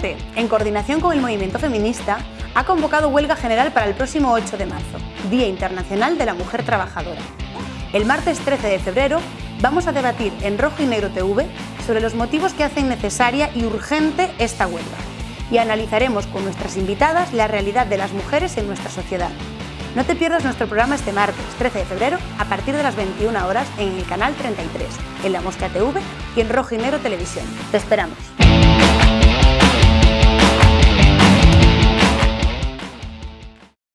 En coordinación con el movimiento feminista, ha convocado huelga general para el próximo 8 de marzo, Día Internacional de la Mujer Trabajadora. El martes 13 de febrero vamos a debatir en Rojo y Negro TV sobre los motivos que hacen necesaria y urgente esta huelga y analizaremos con nuestras invitadas la realidad de las mujeres en nuestra sociedad. No te pierdas nuestro programa este martes 13 de febrero a partir de las 21 horas en el canal 33, en La Mosca TV y en Rojo y Negro Televisión. Te esperamos.